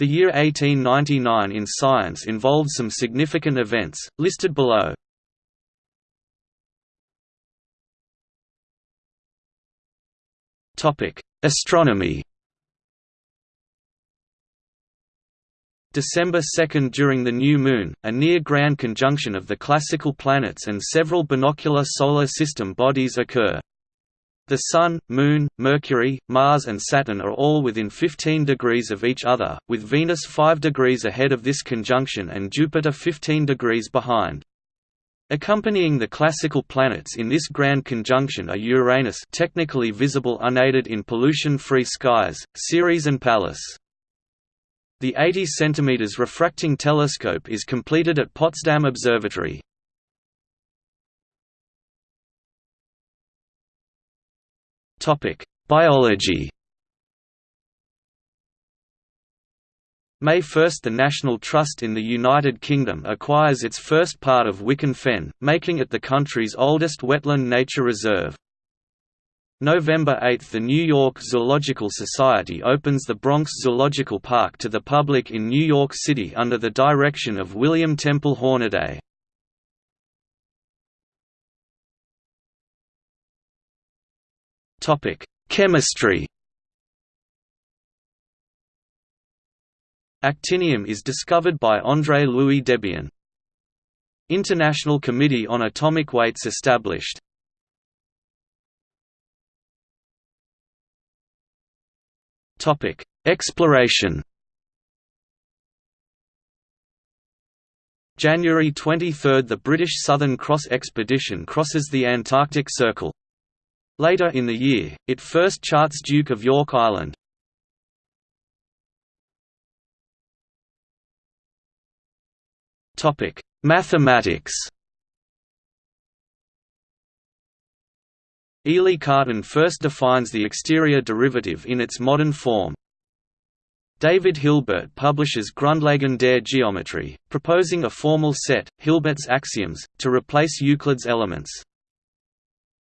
The year 1899 in science involved some significant events, listed below. Astronomy December 2 during the new moon, a near-grand conjunction of the classical planets and several binocular solar system bodies occur. The Sun, Moon, Mercury, Mars and Saturn are all within 15 degrees of each other, with Venus 5 degrees ahead of this conjunction and Jupiter 15 degrees behind. Accompanying the classical planets in this grand conjunction are Uranus technically visible unaided in pollution-free skies, Ceres and Pallas. The 80 cm refracting telescope is completed at Potsdam Observatory. Biology May 1 – The National Trust in the United Kingdom acquires its first part of Wicken Fen, making it the country's oldest wetland nature reserve. November 8 – The New York Zoological Society opens the Bronx Zoological Park to the public in New York City under the direction of William Temple Hornaday. Chemistry Actinium is discovered by André Louis Debierne. International Committee on Atomic Weights established Topic: Exploration. January 23 – The British Southern Cross expedition crosses the Antarctic Circle. Later in the year, it first charts Duke of York Island. Mathematics Élie Cartan first defines the exterior derivative in its modern form. David Hilbert publishes Grundlagen der Geometrie, proposing a formal set, Hilbert's axioms, to replace Euclid's elements.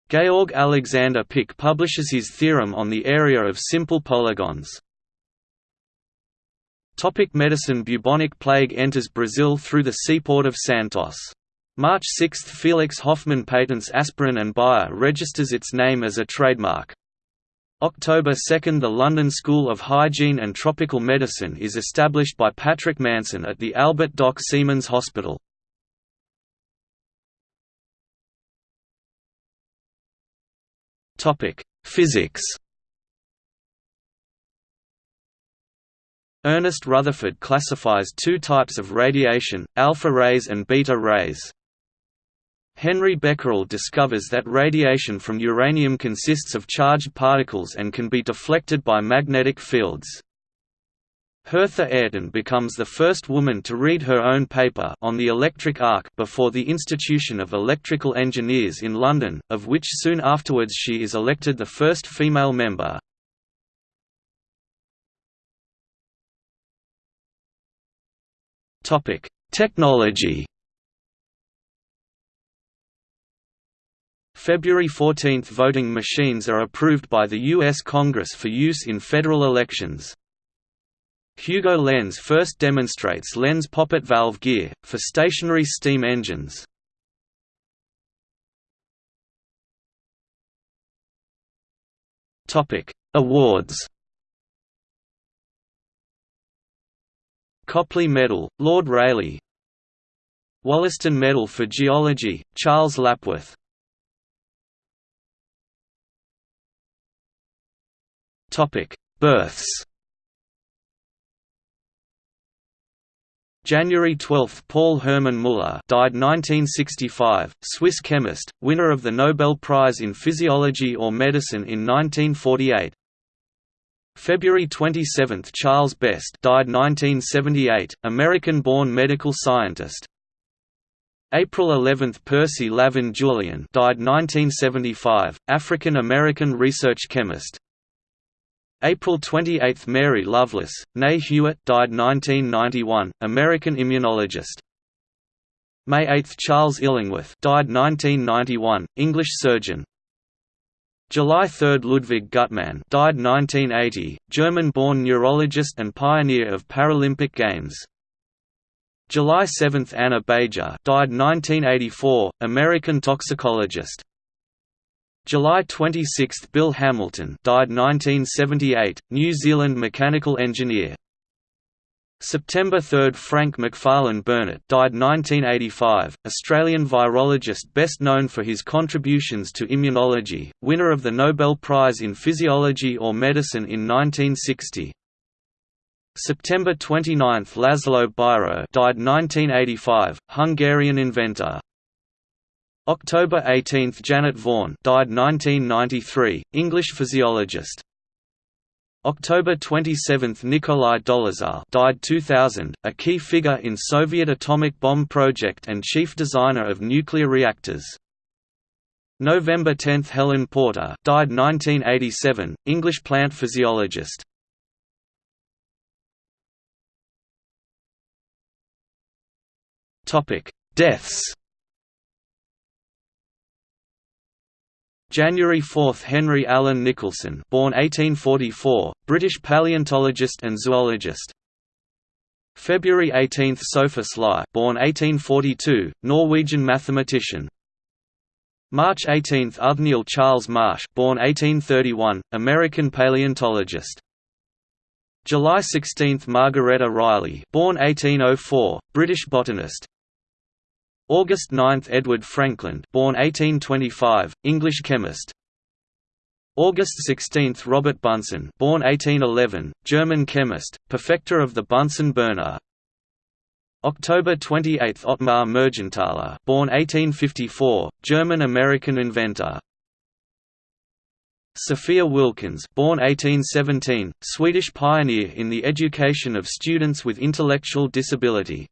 Georg Alexander Pick publishes his theorem on the area of simple polygons. Topic medicine Bubonic plague enters Brazil through the seaport of Santos. March 6 – Felix Hoffmann patents aspirin and Bayer registers its name as a trademark. October 2 – The London School of Hygiene and Tropical Medicine is established by Patrick Manson at the Albert Dock Seamen's Hospital. Physics Ernest Rutherford classifies two types of radiation, alpha rays and beta rays. Henri Becquerel discovers that radiation from uranium consists of charged particles and can be deflected by magnetic fields. Hertha Ayrton becomes the first woman to read her own paper on the electric arc before the Institution of Electrical Engineers in London, of which soon afterwards she is elected the first female member. Topic: Technology February 14 – Voting machines are approved by the U.S. Congress for use in federal elections. Hugo Lentz first demonstrates Lentz poppet valve gear, for stationary steam engines. Awards Copley Medal, Lord Rayleigh Wollaston Medal for Geology, Charles Lapworth Births. January 12 – Paul Hermann Müller died 1965, Swiss chemist, winner of the Nobel Prize in Physiology or Medicine in 1948. February 27 – Charles Best died 1978, American-born medical scientist. April 11 – Percy Lavon Julian died 1975, African-American research chemist. April 28 – Mary Loveless, née Hewitt died 1991, American immunologist. May 8 – Charles Illingworth died 1991, English surgeon. July 3 – Ludwig Guttmann died 1980, German-born neurologist and pioneer of Paralympic Games. July 7 – Anna Baetjer died 1984, American toxicologist. July 26 – Bill Hamilton died 1978, New Zealand mechanical engineer. September 3 – Frank Macfarlane Burnet died 1985, Australian virologist best known for his contributions to immunology, winner of the Nobel Prize in Physiology or Medicine in 1960. September 29 – Laszlo Biro died 1985, Hungarian inventor. October 18 – Janet Vaughan died 1993, English physiologist. October 27 – Nikolai Dollezhal died 2000, a key figure in Soviet atomic bomb project and chief designer of nuclear reactors. November 10 – Helen Porter died 1987, English plant physiologist. Topic: Deaths January 4 – Henry Alleyne Nicholson born 1844, British paleontologist and zoologist. February 18 – Sophus Lie born 1842, Norwegian mathematician. March 18 – Othniel Charles Marsh born 1831, American paleontologist. July 16 – Margaretta Riley born 1804, British botanist. August 9 – Edward Frankland born 1825, English chemist. August 16 – Robert Bunsen born 1811, German chemist, perfecter of the Bunsen burner October 28 – Ottmar Mergenthaler born 1854, German-American inventor. Sophia Wilkens born 1817, Swedish pioneer in the education of students with intellectual disability